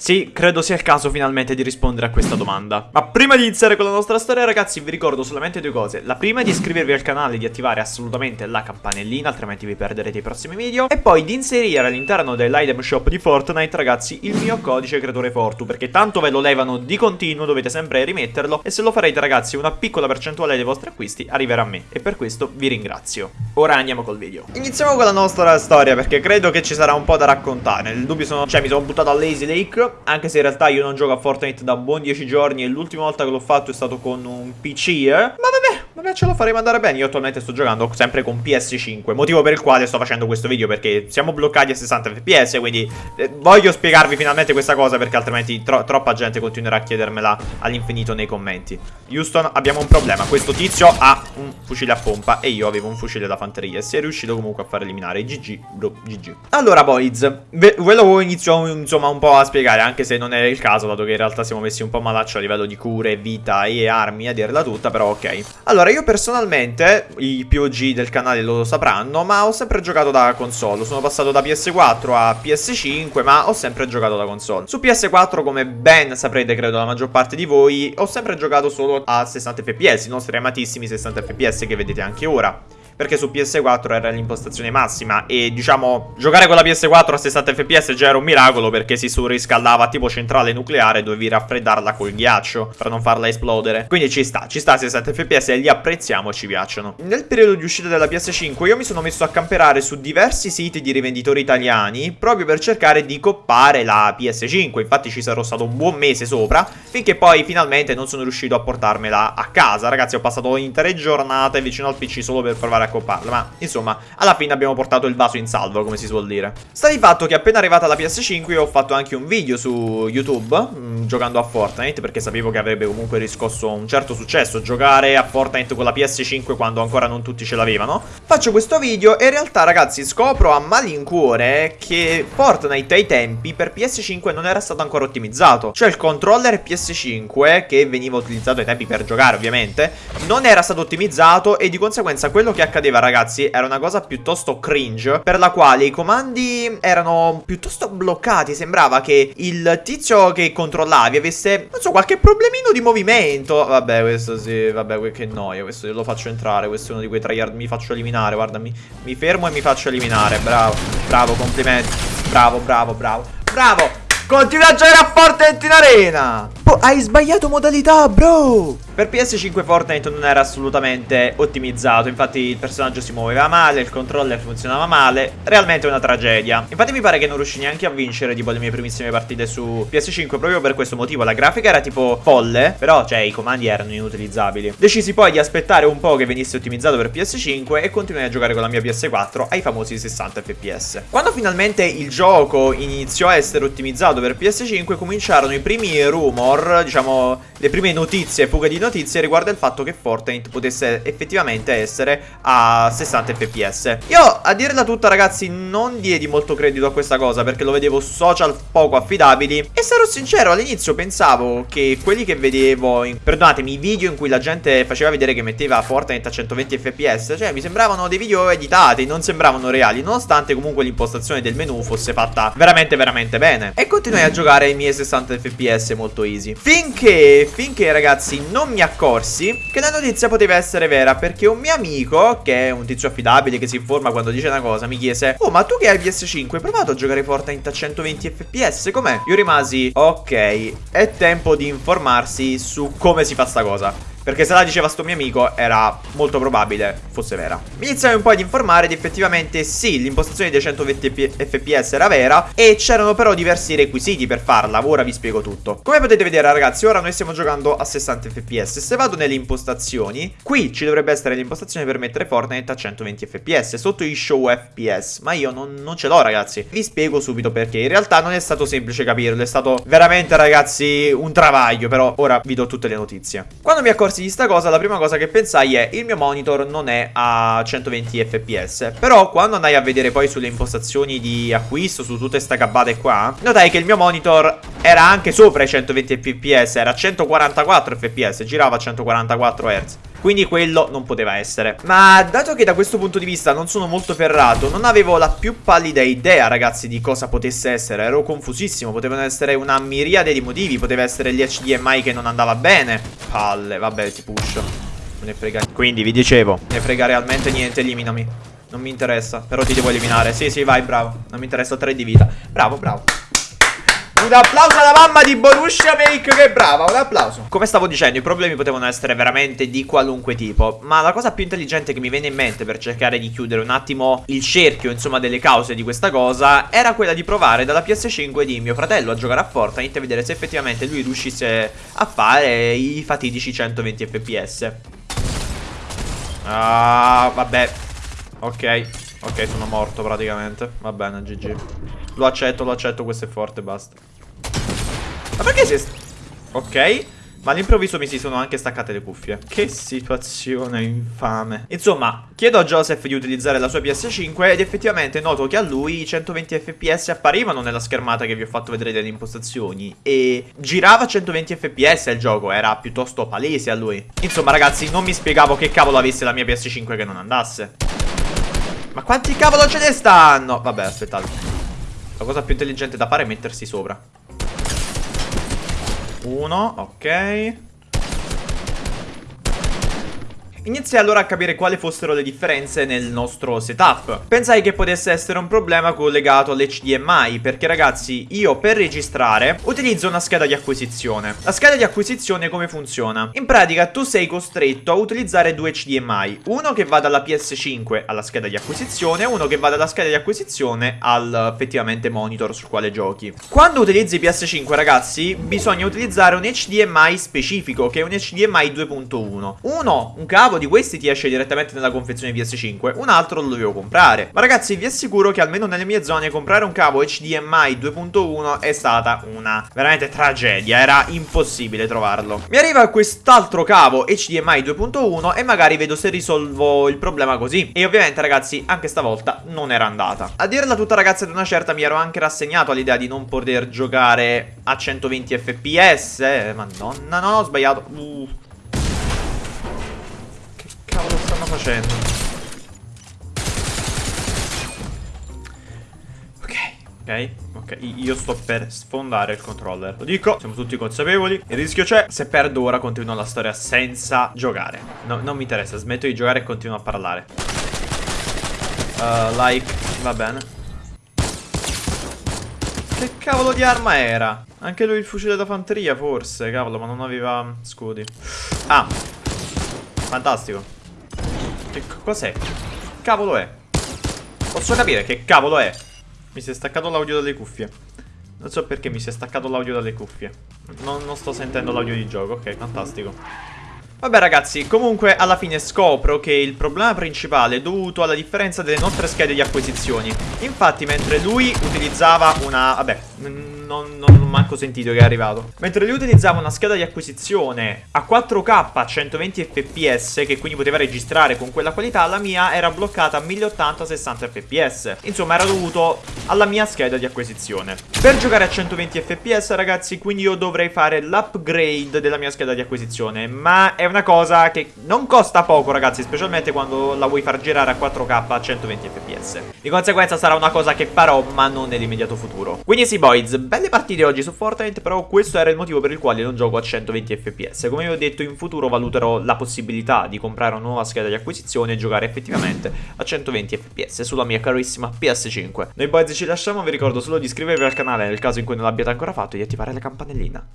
Sì, credo sia il caso finalmente di rispondere a questa domanda. Ma prima di iniziare con la nostra storia, ragazzi, vi ricordo solamente due cose. La prima è di iscrivervi al canale e di attivare assolutamente la campanellina, altrimenti vi perderete i prossimi video. E poi di inserire all'interno dell'item shop di Fortnite, ragazzi, il mio codice creatore Fortu, perché tanto ve lo levano di continuo, dovete sempre rimetterlo. E se lo farete, ragazzi, una piccola percentuale dei vostri acquisti arriverà a me. E per questo vi ringrazio. Ora andiamo col video. Iniziamo con la nostra storia, perché credo che ci sarà un po' da raccontare. Nel dubbio sono... Cioè, mi sono buttato a Lazy Lake anche se in realtà io non gioco a Fortnite da buon 10 giorni e l'ultima volta che l'ho fatto è stato con un PC, eh? Ma vabbè, vabbè ce lo faremo andare bene. Io attualmente sto giocando sempre con PS5, motivo per il quale sto facendo questo video perché siamo bloccati a 60 fps, quindi eh, voglio spiegarvi finalmente questa cosa perché altrimenti tro troppa gente continuerà a chiedermela all'infinito nei commenti. Houston, abbiamo un problema. Questo tizio ha un fucile a pompa e io avevo un fucile da fanteria e si è riuscito comunque a far eliminare. GG, bro, GG. Allora, boys, ve, lo inizio insomma un po' a spiegare anche se non è il caso, dato che in realtà siamo messi un po' malaccio a livello di cure, vita e armi, a dirla tutta, però ok. Allora, io personalmente, i POG del canale lo sapranno, ma ho sempre giocato da console. Sono passato da PS4 a PS5, ma ho sempre giocato da console. Su PS4, come ben saprete, credo, la maggior parte di voi, ho sempre giocato solo a 60 fps, i nostri amatissimi 60 fps che vedete anche ora perché su PS4 era l'impostazione massima e diciamo giocare con la PS4 a 60 fps già era un miracolo perché si surriscaldava tipo centrale nucleare dovevi raffreddarla col ghiaccio per non farla esplodere. Quindi ci sta, ci sta a 60 fps e li apprezziamo e ci piacciono. Nel periodo di uscita della PS5 io mi sono messo a camperare su diversi siti di rivenditori italiani proprio per cercare di coppare la PS5, infatti ci sarò stato un buon mese sopra finché poi finalmente non sono riuscito a portarmela a casa. Ragazzi ho passato intere giornate vicino al PC solo per provare a accopparla Ma insomma alla fine abbiamo portato il vaso in salvo come si suol dire. Sta di fatto che appena arrivata la PS5 io ho fatto anche un video su YouTube mh, mm, Giocando a Fortnite perché sapevo che avrebbe comunque riscosso un certo successo Giocare a Fortnite con la PS5 quando ancora non tutti ce l'avevano. Faccio questo video e in realtà ragazzi scopro a malincuore che Fortnite ai tempi per PS5 non era stato ancora ottimizzato. Cioè il controller PS5 che veniva utilizzato ai tempi per giocare ovviamente Non era stato ottimizzato e di conseguenza quello che accadeva accadeva ragazzi era una cosa piuttosto cringe Per la quale i comandi erano piuttosto bloccati. Sembrava che il tizio che controllavi avesse, non so, qualche problemino di movimento. Vabbè questo sì, vabbè che noia Questo io lo faccio entrare, questo è uno di quei tryhard Mi faccio eliminare, guarda, mi, mi fermo e mi faccio eliminare. Bravo, bravo, complimenti. Bravo, bravo, bravo. Bravo, continua a giocare a Fortnite in arena Oh, hai sbagliato modalità, bro! Per PS5 Fortnite non era assolutamente ottimizzato Infatti il personaggio si muoveva male Il controller funzionava male Realmente una tragedia. Infatti mi pare che non riuscì neanche a vincere Tipo le mie primissime partite su PS5 Proprio per questo motivo. La grafica era tipo folle Però cioè i comandi erano inutilizzabili. Decisi poi di aspettare un po' che venisse ottimizzato per PS5 E continuai a giocare con la mia PS4 Ai famosi 60 fps Quando finalmente il gioco iniziò a essere ottimizzato per PS5 Cominciarono i primi rumor rumor, diciamo, le prime notizie, fughe di notizie riguardo il fatto che Fortnite potesse effettivamente essere a 60 fps. Io, a dirla tutta ragazzi, non diedi molto credito a questa cosa perché lo vedevo social poco affidabili e sarò sincero, all'inizio pensavo che quelli che vedevo, in, perdonatemi, i video in cui la gente faceva vedere che metteva Fortnite a 120 fps, cioè mi sembravano dei video editati, non sembravano reali, nonostante comunque l'impostazione del menu fosse fatta veramente veramente bene. E continuai a giocare ai miei 60 fps molto easy così Finché, finché ragazzi non mi accorsi che la notizia poteva essere vera Perché un mio amico, che è un tizio affidabile che si informa quando dice una cosa Mi chiese, oh ma tu che hai PS5 hai provato a giocare Fortnite a 120 fps? Com'è? Io rimasi, ok, è tempo di informarsi su come si fa sta cosa perché se la diceva sto mio amico era molto probabile fosse vera. Mi iniziai un po' ad informare ed effettivamente sì, l'impostazione dei 120 fps era vera E c'erano però diversi requisiti per farla, ora vi spiego tutto. Come potete vedere ragazzi, ora noi stiamo giocando a 60 fps Se vado nelle impostazioni, qui ci dovrebbe essere l'impostazione per mettere Fortnite a 120 fps Sotto i show fps, ma io non, non ce l'ho ragazzi. Vi spiego subito perché, in realtà non è stato semplice capirlo È stato veramente ragazzi un travaglio, però ora vi do tutte le notizie. Quando mi accorsi di sta cosa la prima cosa che pensai è il mio monitor non è a 120 fps Però quando andai a vedere poi sulle impostazioni di acquisto su tutte queste gabbate qua Notai che il mio monitor era anche sopra i 120 fps Era a 144 fps, girava a 144 Hz Quindi quello non poteva essere. Ma dato che da questo punto di vista non sono molto ferrato Non avevo la più pallida idea ragazzi di cosa potesse essere. Ero confusissimo Potevano essere una miriade di motivi Poteva essere l'HDMI che non andava bene. Palle, vabbè ti push Non ne frega Quindi vi dicevo Ne frega realmente niente, eliminami. Non mi interessa Però ti devo eliminare. Sì sì vai bravo. Non mi interessa 3 di vita. Bravo bravo un applauso alla mamma di Borussia Make che brava, un applauso. Come stavo dicendo, i problemi potevano essere veramente di qualunque tipo Ma la cosa più intelligente che mi viene in mente per cercare di chiudere un attimo il cerchio, insomma, delle cause di questa cosa Era quella di provare dalla PS5 di mio fratello a giocare a Fortnite E vedere se effettivamente lui riuscisse a fare i fatidici 120 fps Ah, vabbè. Ok, ok, sono morto praticamente. Va bene, GG Lo accetto, lo accetto, questo è forte, basta. Ma perché si è... Ok. Ma all'improvviso mi si sono anche staccate le cuffie. Che situazione infame. Insomma, chiedo a Joseph di utilizzare la sua PS5 Ed effettivamente noto che a lui i 120 fps apparivano nella schermata che vi ho fatto vedere delle impostazioni. E girava a 120 fps il gioco Era piuttosto palese a lui. Insomma ragazzi, non mi spiegavo che cavolo avesse la mia PS5 che non andasse Ma quanti cavolo ce ne stanno? Vabbè, aspettate La cosa più intelligente da fare è mettersi sopra. Uno, ok Iniziai allora a capire quali fossero le differenze nel nostro setup. Pensai che potesse essere un problema collegato all'HDMI, perché ragazzi, io per registrare utilizzo una scheda di acquisizione. La scheda di acquisizione come funziona? In pratica tu sei costretto a utilizzare due HDMI, uno che va dalla PS5 alla scheda di acquisizione e uno che va dalla scheda di acquisizione al effettivamente monitor sul quale giochi. Quando utilizzi PS5 ragazzi, bisogna utilizzare un HDMI specifico, che è un HDMI 2.1. Uno, un cavo di questi ti esce direttamente nella confezione PS5 Un altro lo dovevo comprare. Ma ragazzi vi assicuro che almeno nelle mie zone comprare un cavo HDMI 2.1 è stata una veramente tragedia Era impossibile trovarlo. Mi arriva quest'altro cavo HDMI 2.1 e magari vedo se risolvo il problema così. E ovviamente ragazzi anche stavolta non era andata. A dirla tutta ragazzi ad una certa mi ero anche rassegnato all'idea di non poter giocare a 120 fps eh, Madonna no ho sbagliato. Uh stanno facendo? Ok, ok, ok Io sto per sfondare il controller. Lo dico, siamo tutti consapevoli. Il rischio c'è Se perdo ora continuo la storia senza giocare. No, Non mi interessa, smetto di giocare e continuo a parlare. Uh, Like, va bene. Che cavolo di arma era? Anche lui il fucile da fanteria forse Cavolo ma non aveva scudi. Ah Fantastico che cos'è? Cavolo è? Posso capire che cavolo è? Mi si è staccato l'audio dalle cuffie Non so perché mi si è staccato l'audio dalle cuffie non, non sto sentendo l'audio di gioco Ok, fantastico Vabbè ragazzi, comunque alla fine scopro che il problema principale è dovuto alla differenza delle nostre schede di acquisizioni Infatti mentre lui utilizzava una... vabbè, non, non ho manco sentito che è arrivato. Mentre lui utilizzava una scheda di acquisizione a 4K a 120 fps Che quindi poteva registrare con quella qualità La mia era bloccata a 1080 60 fps Insomma era dovuto alla mia scheda di acquisizione. Per giocare a 120 fps ragazzi Quindi io dovrei fare l'upgrade della mia scheda di acquisizione. Ma è una cosa che non costa poco ragazzi Specialmente quando la vuoi far girare a 4K a 120 fps Di conseguenza sarà una cosa che farò ma non nell'immediato futuro Quindi sì boys, belle partite oggi su Fortnite, però questo era il motivo per il quale non gioco a 120 fps. Come vi ho detto, in futuro valuterò la possibilità di comprare una nuova scheda di acquisizione e giocare effettivamente a 120 fps sulla mia carissima PS5. Noi boys ci lasciamo, vi ricordo solo di iscrivervi al canale nel caso in cui non l'abbiate ancora fatto e di attivare la campanellina.